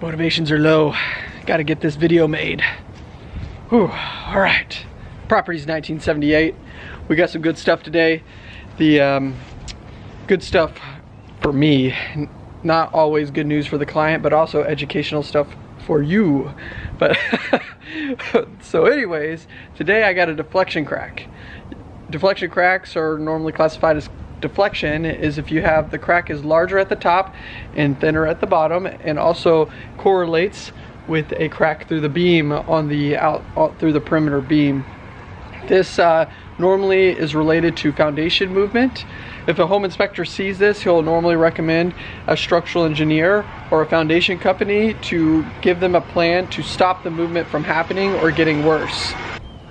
Motivations are low. Gotta get this video made. Whew, all right. Property's 1978. We got some good stuff today. The um, good stuff for me, not always good news for the client, but also educational stuff for you. But so anyways, today I got a deflection crack. Deflection cracks are normally classified as deflection is if you have the crack is larger at the top and thinner at the bottom and also correlates with a crack through the beam on the out, out through the perimeter beam. This uh, normally is related to foundation movement. If a home inspector sees this, he'll normally recommend a structural engineer or a foundation company to give them a plan to stop the movement from happening or getting worse.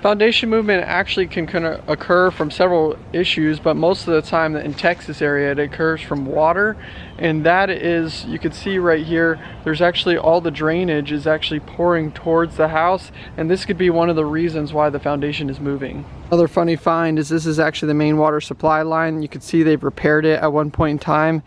Foundation movement actually can occur from several issues, but most of the time in Texas area it occurs from water and that is, you can see right here, there's actually all the drainage is actually pouring towards the house and this could be one of the reasons why the foundation is moving. Another funny find is this is actually the main water supply line. You can see they've repaired it at one point in time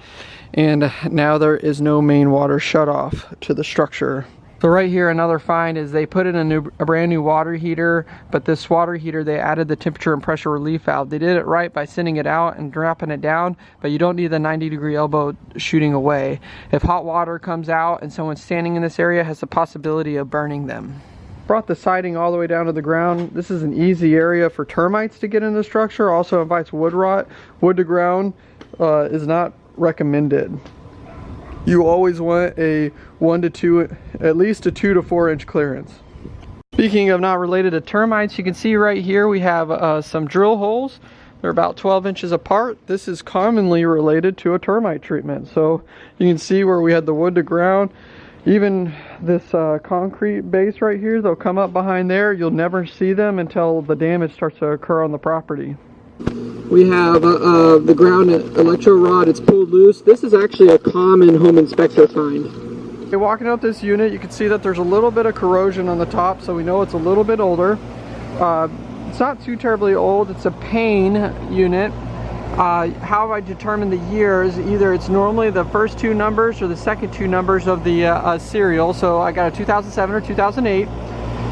and now there is no main water shut off to the structure. So right here, another find is they put in a, new, a brand new water heater, but this water heater, they added the temperature and pressure relief valve. They did it right by sending it out and dropping it down, but you don't need the 90 degree elbow shooting away. If hot water comes out and someone's standing in this area, has the possibility of burning them brought the siding all the way down to the ground. This is an easy area for termites to get in the structure. Also invites wood rot. Wood to ground uh, is not recommended you always want a one to two, at least a two to four inch clearance. Speaking of not related to termites, you can see right here we have uh, some drill holes. They're about 12 inches apart. This is commonly related to a termite treatment. So you can see where we had the wood to ground. Even this uh, concrete base right here, they'll come up behind there. You'll never see them until the damage starts to occur on the property. We have uh, uh, the ground electro rod, it's pulled loose. This is actually a common home inspector find. Okay, walking out this unit, you can see that there's a little bit of corrosion on the top, so we know it's a little bit older. Uh, it's not too terribly old, it's a Payne unit. Uh, how I determine the years, either it's normally the first two numbers or the second two numbers of the uh, uh serial. So I got a 2007 or 2008.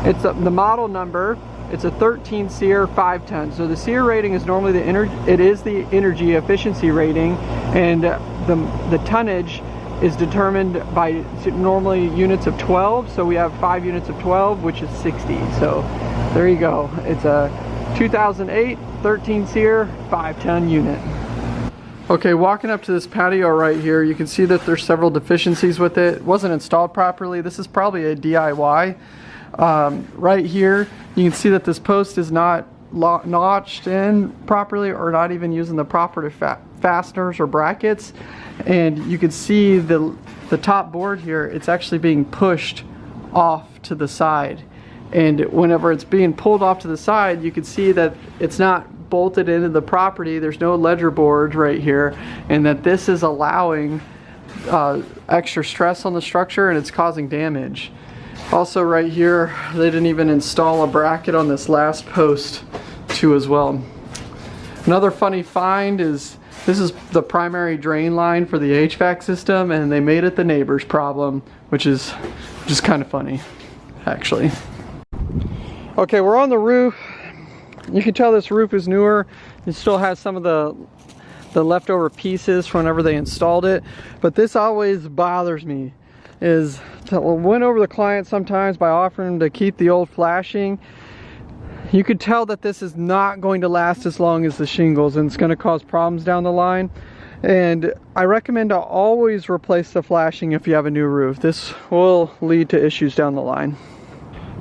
It's the model number it's a 13 SEER 5 ton. So the SEER rating is normally the energy, it is the energy efficiency rating and uh, the, the tonnage is determined by normally units of 12. So we have five units of 12, which is 60. So there you go. It's a 2008 13 SEER 5 ton unit. Okay, walking up to this patio right here, you can see that there's several deficiencies with it. It wasn't installed properly. This is probably a DIY. Um, right here, you can see that this post is not notched in properly or not even using the proper fa fasteners or brackets. And you can see the, the top board here, it's actually being pushed off to the side. And whenever it's being pulled off to the side, you can see that it's not bolted into the property. There's no ledger board right here. And that this is allowing uh, extra stress on the structure and it's causing damage. Also right here, they didn't even install a bracket on this last post too as well. Another funny find is this is the primary drain line for the HVAC system and they made it the neighbor's problem, which is just kind of funny, actually. Okay, we're on the roof. You can tell this roof is newer. It still has some of the the leftover pieces from whenever they installed it, but this always bothers me is win over the client sometimes by offering them to keep the old flashing. You could tell that this is not going to last as long as the shingles and it's going to cause problems down the line. And I recommend to always replace the flashing if you have a new roof. This will lead to issues down the line.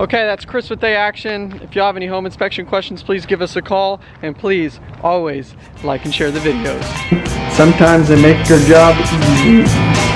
Okay, that's Chris with Day Action. If you have any home inspection questions, please give us a call. And please, always like and share the videos. Sometimes they make your job easy.